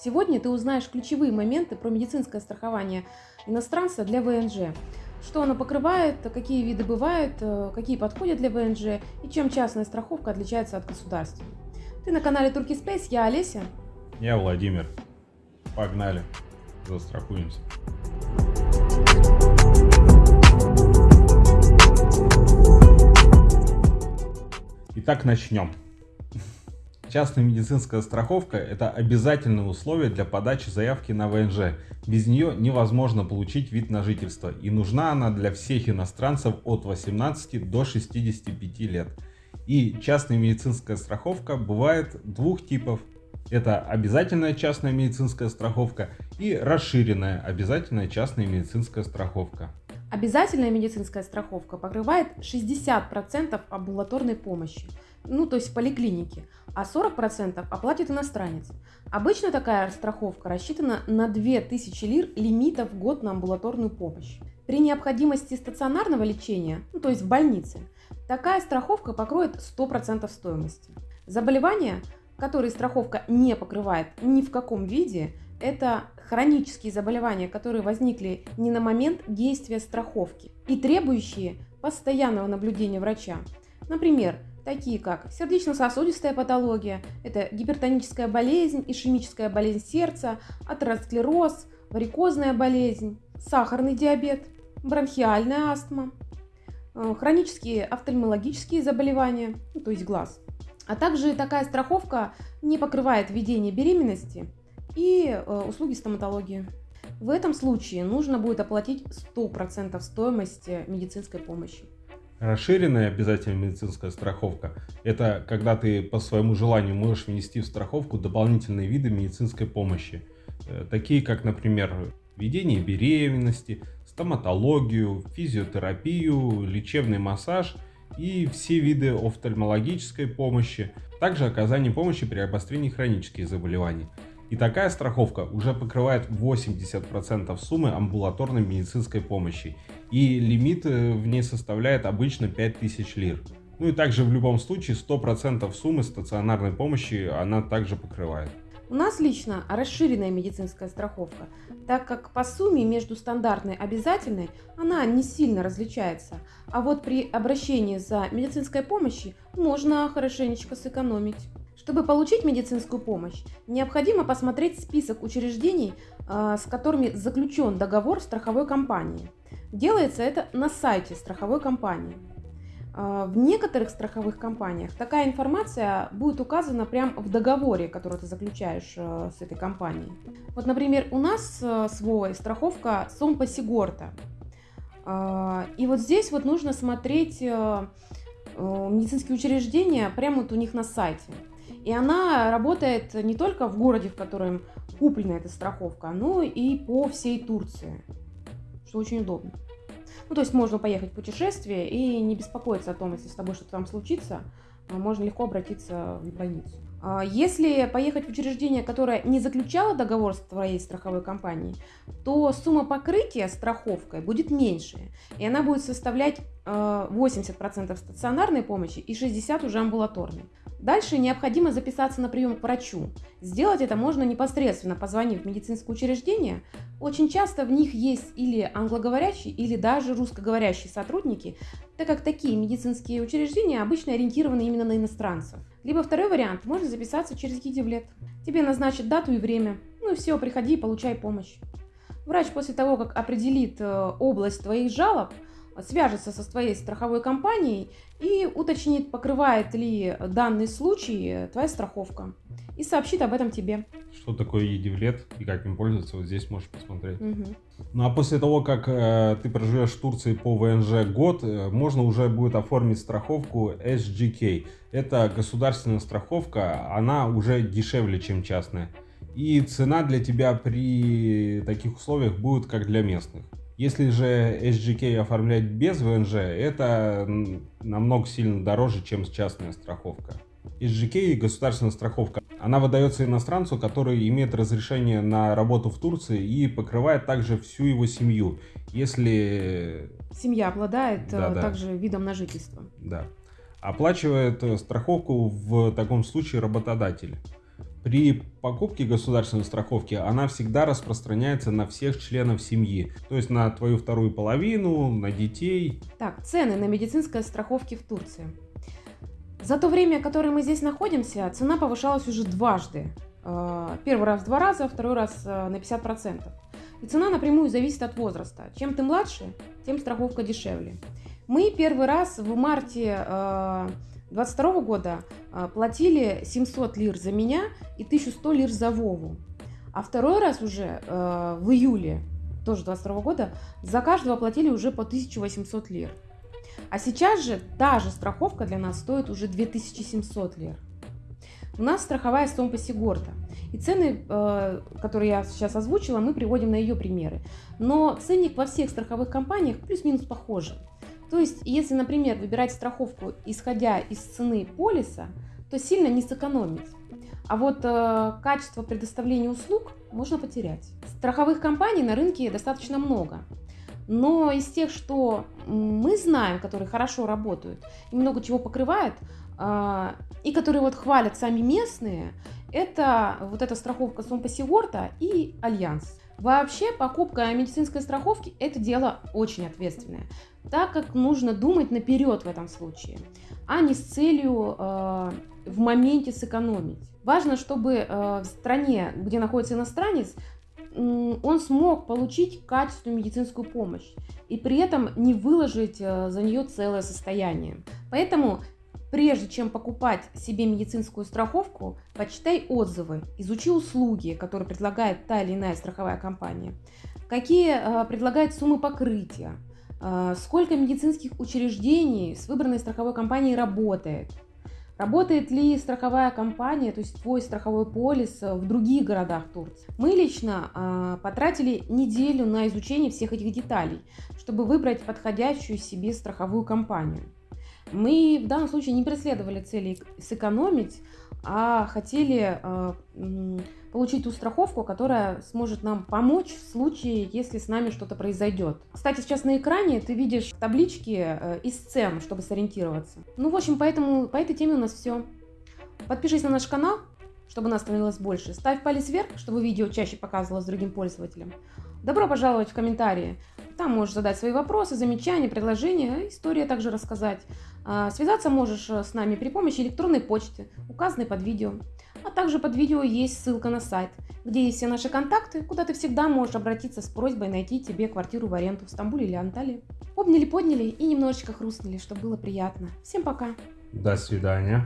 Сегодня ты узнаешь ключевые моменты про медицинское страхование иностранца для ВНЖ. Что оно покрывает, какие виды бывают, э, какие подходят для ВНЖ и чем частная страховка отличается от государственной. Ты на канале Turkey Space, я Олеся. Я Владимир. Погнали, застрахуемся. Итак, начнем. Частная медицинская страховка – это обязательное условие для подачи заявки на ВНЖ. Без нее невозможно получить вид на жительство, и нужна она для всех иностранцев от 18 до 65 лет. И частная медицинская страховка бывает двух типов. Это обязательная частная медицинская страховка и расширенная обязательная частная медицинская страховка. Обязательная медицинская страховка покрывает 60% амбулаторной помощи, ну то есть в поликлинике, а 40% оплатит иностранец. Обычно такая страховка рассчитана на 2000 лир лимита в год на амбулаторную помощь. При необходимости стационарного лечения, ну то есть в больнице, такая страховка покроет 100% стоимости. Заболевания, которые страховка не покрывает ни в каком виде, это хронические заболевания, которые возникли не на момент действия страховки и требующие постоянного наблюдения врача. Например, такие как сердечно-сосудистая патология, это гипертоническая болезнь, ишемическая болезнь сердца, атеросклероз, варикозная болезнь, сахарный диабет, бронхиальная астма, э, хронические офтальмологические заболевания, ну, то есть глаз. А также такая страховка не покрывает введение беременности, и э, услуги стоматологии. В этом случае нужно будет оплатить 100% стоимости медицинской помощи. Расширенная обязательная медицинская страховка – это когда ты по своему желанию можешь внести в страховку дополнительные виды медицинской помощи, э, такие как, например, ведение беременности, стоматологию, физиотерапию, лечебный массаж и все виды офтальмологической помощи, также оказание помощи при обострении хронических заболеваний – и такая страховка уже покрывает 80% суммы амбулаторной медицинской помощи. И лимит э, в ней составляет обычно 5000 лир. Ну и также в любом случае 100% суммы стационарной помощи она также покрывает. У нас лично расширенная медицинская страховка, так как по сумме между стандартной и обязательной она не сильно различается. А вот при обращении за медицинской помощью можно хорошенечко сэкономить. Чтобы получить медицинскую помощь, необходимо посмотреть список учреждений, а, с которыми заключен договор страховой компании. Делается это на сайте страховой компании. А, в некоторых страховых компаниях такая информация будет указана прямо в договоре, который ты заключаешь а, с этой компанией. Вот, например, у нас с страховка Сомпа Сигорта. И вот здесь вот нужно смотреть медицинские учреждения прямо вот у них на сайте. И она работает не только в городе, в котором куплена эта страховка, но и по всей Турции, что очень удобно. Ну, то есть можно поехать в путешествие и не беспокоиться о том, если с тобой что-то там случится, можно легко обратиться в больницу. А если поехать в учреждение, которое не заключало договор с твоей страховой компанией, то сумма покрытия страховкой будет меньше, и она будет составлять 80% э, стационарной помощи и 60% уже амбулаторной. Дальше необходимо записаться на прием к врачу. Сделать это можно непосредственно позвонив в медицинское учреждение. Очень часто в них есть или англоговорящие, или даже русскоговорящие сотрудники, так как такие медицинские учреждения обычно ориентированы именно на иностранцев. Либо второй вариант, можно записаться через Гидевлет. Тебе назначат дату и время. Ну и все, приходи и получай помощь. Врач после того, как определит э, область твоих жалоб, свяжется со своей страховой компанией и уточнит, покрывает ли данный случай твоя страховка. И сообщит об этом тебе. Что такое едивлет и как им пользоваться, вот здесь можешь посмотреть. Угу. Ну а после того, как э, ты проживешь в Турции по ВНЖ год, э, можно уже будет оформить страховку SGK. Это государственная страховка, она уже дешевле, чем частная. И цена для тебя при таких условиях будет как для местных. Если же SGK оформлять без ВНЖ, это намного сильно дороже, чем частная страховка. SGK, государственная страховка, она выдается иностранцу, который имеет разрешение на работу в Турции и покрывает также всю его семью. Если... Семья обладает да, да. также видом на жительство. Да. Оплачивает страховку в таком случае работодатель. При покупке государственной страховки она всегда распространяется на всех членов семьи, то есть на твою вторую половину, на детей. Так, цены на медицинское страховки в Турции. За то время, которое мы здесь находимся, цена повышалась уже дважды. Э, первый раз в два раза, второй раз э, на 50%. И цена напрямую зависит от возраста. Чем ты младше, тем страховка дешевле. Мы первый раз в марте 2022 э, года платили 700 лир за меня и 1100 лир за Вову. А второй раз уже в июле тоже 22 года за каждого платили уже по 1800 лир. А сейчас же та же страховка для нас стоит уже 2700 лир. У нас страховая Сомпа Сигорта. И цены, э, которые я сейчас озвучила, мы приводим на ее примеры. Но ценник во всех страховых компаниях плюс-минус похожий. То есть, если, например, выбирать страховку, исходя из цены полиса, то сильно не сэкономить. А вот э, качество предоставления услуг можно потерять. Страховых компаний на рынке достаточно много. Но из тех, что мы знаем, которые хорошо работают и много чего покрывают, а, и которые вот хвалят сами местные, это вот эта страховка Сомпасигорта и Альянс. Вообще покупка медицинской страховки – это дело очень ответственное, так как нужно думать наперед в этом случае, а не с целью э, в моменте сэкономить. Важно, чтобы э, в стране, где находится иностранец, он смог получить качественную медицинскую помощь и при этом не выложить э, за нее целое состояние. Поэтому Прежде чем покупать себе медицинскую страховку, почитай отзывы, изучи услуги, которые предлагает та или иная страховая компания, какие э, предлагает суммы покрытия, э, сколько медицинских учреждений с выбранной страховой компанией работает, Работает ли страховая компания, то есть твой страховой полис в других городах Турции? Мы лично э, потратили неделю на изучение всех этих деталей, чтобы выбрать подходящую себе страховую компанию. Мы в данном случае не преследовали цели сэкономить, а хотели э, получить ту страховку, которая сможет нам помочь в случае, если с нами что-то произойдет. Кстати, сейчас на экране ты видишь таблички э, из цен, чтобы сориентироваться. Ну, в общем, поэтому по этой теме у нас все. Подпишись на наш канал, чтобы нас становилось больше. Ставь палец вверх, чтобы видео чаще показывалось другим пользователям. Добро пожаловать в комментарии. Там можешь задать свои вопросы, замечания, предложения, история также рассказать. А, связаться можешь э, с нами при помощи электронной почты, указанной под видео. А также под видео есть ссылка на сайт, где есть все наши контакты, куда ты всегда можешь обратиться с просьбой найти тебе квартиру в аренду в Стамбуле или Анталии. Обняли, подняли и немножечко хрустнули, чтобы было приятно. Всем пока. До свидания.